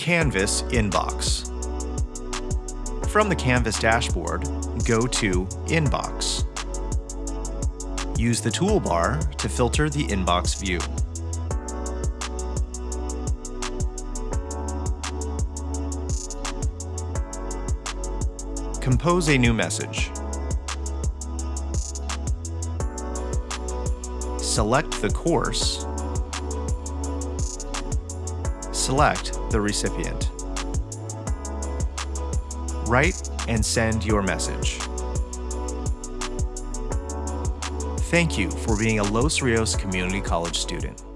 Canvas inbox. From the Canvas dashboard, go to Inbox. Use the toolbar to filter the inbox view. Compose a new message. Select the course. Select the recipient. Write and send your message. Thank you for being a Los Rios Community College student.